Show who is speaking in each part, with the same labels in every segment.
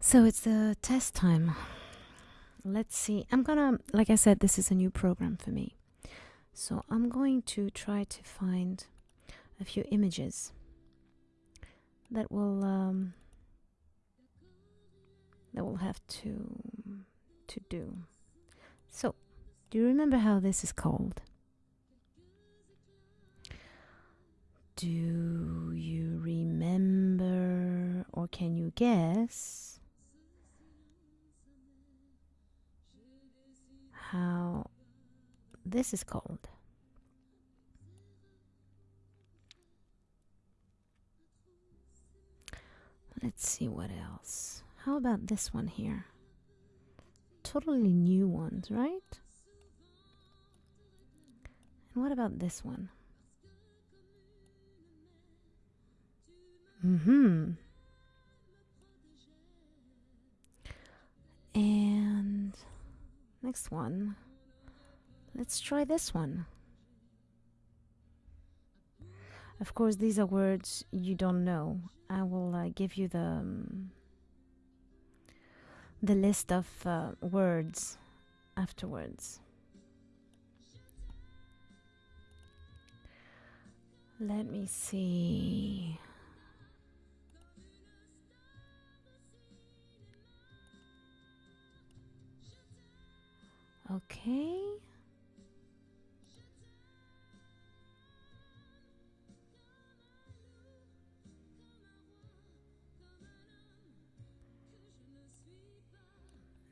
Speaker 1: So it's the test time. Let's see. I'm gonna, like I said, this is a new program for me. So I'm going to try to find a few images that will um, that will have to to do. So, do you remember how this is called? Do you remember or can you guess how this is called? Let's see what else. How about this one here? Totally new ones, right? And what about this one? Mm-hmm. And next one. Let's try this one. Of course, these are words you don't know. I will uh, give you the um, the list of uh, words afterwards. Let me see. Okay.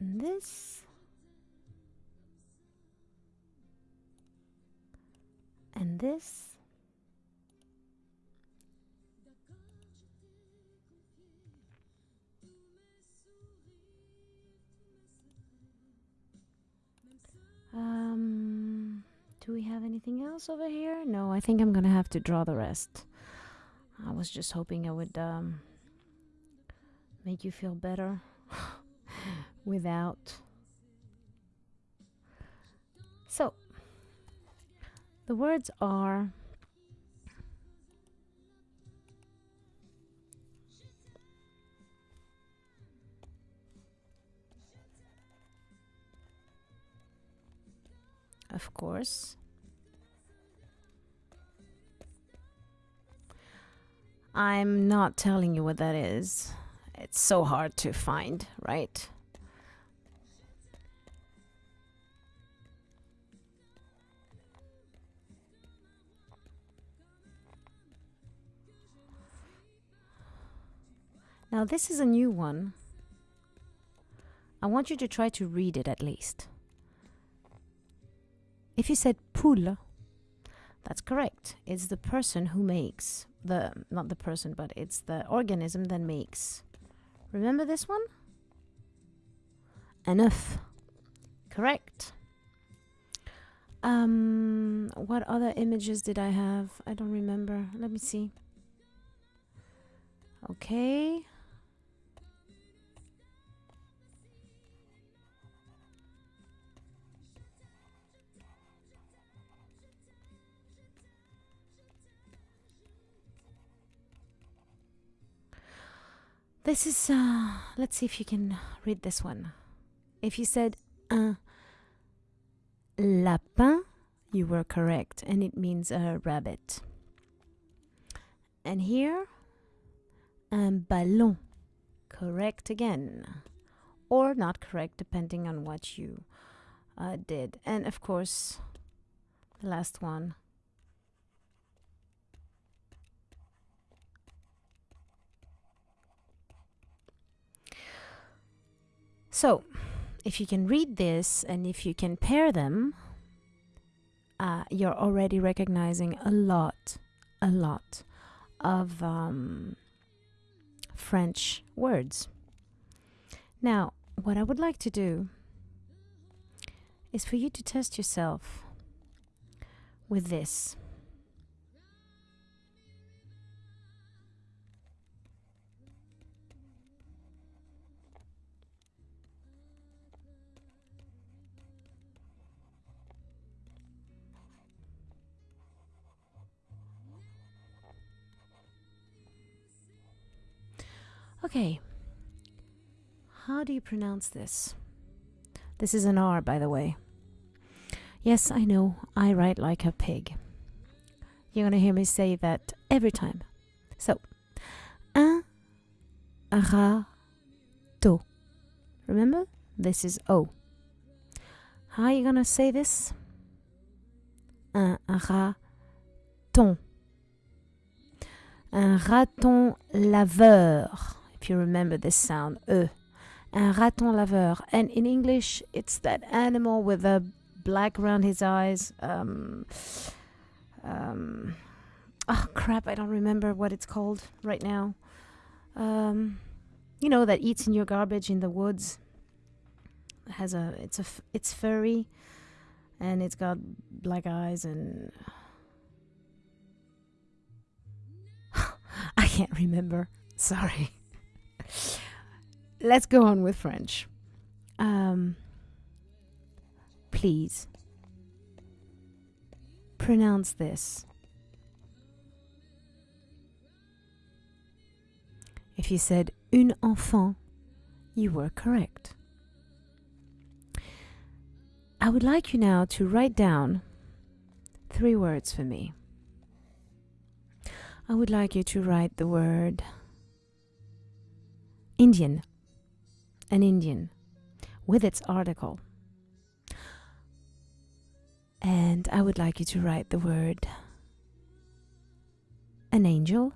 Speaker 1: And this and this do we have anything else over here no i think i'm gonna have to draw the rest i was just hoping i would um make you feel better without. So, the words are of course. I'm not telling you what that is. It's so hard to find, right? Now, this is a new one. I want you to try to read it at least. If you said pull, that's correct. It's the person who makes the, not the person, but it's the organism that makes. Remember this one? Enough. Correct. Um, what other images did I have? I don't remember. Let me see. Okay. This is, uh, let's see if you can read this one. If you said un lapin, you were correct, and it means a rabbit. And here, un ballon, correct again, or not correct, depending on what you uh, did. And of course, the last one, So, if you can read this and if you can pair them, uh, you're already recognizing a lot, a lot of um, French words. Now, what I would like to do is for you to test yourself with this. Okay. How do you pronounce this? This is an R, by the way. Yes, I know, I write like a pig. You're gonna hear me say that every time. So, un râteau. Remember? This is O. How are you gonna say this? Un raton. Un raton laveur. If you remember this sound, E. Un raton laveur. And in English, it's that animal with the black around his eyes. Um, um, oh crap! I don't remember what it's called right now. Um, you know that eats in your garbage in the woods. Has a it's a it's furry, and it's got black eyes and I can't remember. Sorry. Let's go on with French. Um, please pronounce this. If you said une enfant, you were correct. I would like you now to write down three words for me. I would like you to write the word Indian, an Indian, with its article. And I would like you to write the word an angel,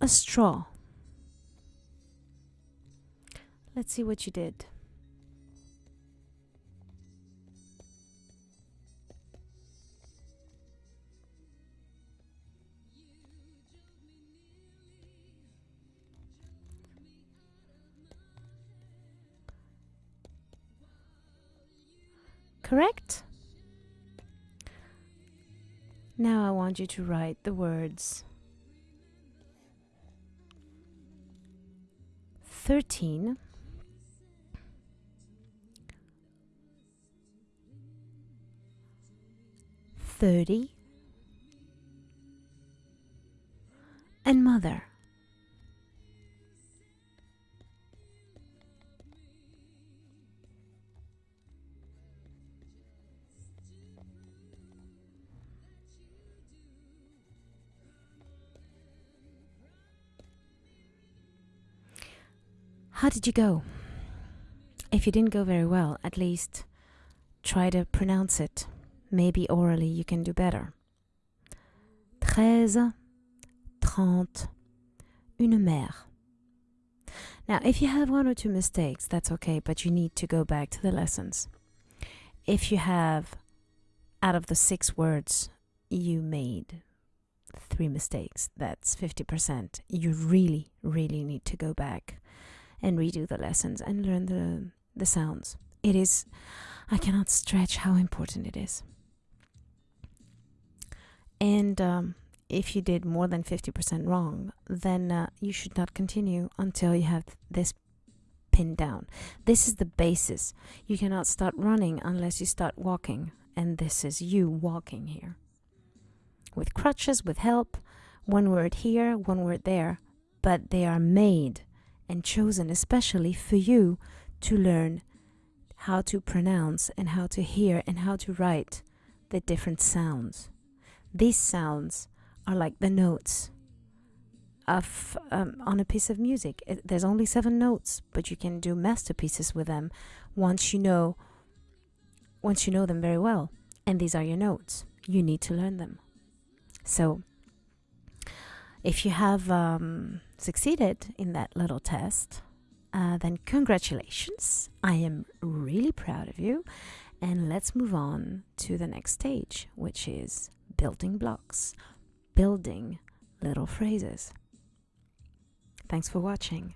Speaker 1: a straw. Let's see what you did. Correct? Now I want you to write the words 13 30 and mother. How did you go? If you didn't go very well, at least try to pronounce it. Maybe orally you can do better. Treize, trente, une mère. Now, if you have one or two mistakes, that's okay, but you need to go back to the lessons. If you have, out of the six words, you made three mistakes, that's 50%. You really, really need to go back and redo the lessons and learn the, the sounds. It is, I cannot stretch how important it is. And um, if you did more than 50% wrong, then uh, you should not continue until you have this pinned down. This is the basis. You cannot start running unless you start walking. And this is you walking here. With crutches, with help, one word here, one word there, but they are made and chosen especially for you to learn how to pronounce and how to hear and how to write the different sounds. These sounds are like the notes of um, on a piece of music. It, there's only seven notes, but you can do masterpieces with them once you know once you know them very well. And these are your notes. You need to learn them. So, if you have um, succeeded in that little test, uh, then congratulations. I am really proud of you. And let's move on to the next stage, which is building blocks, building little phrases. Thanks for watching.